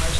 Mas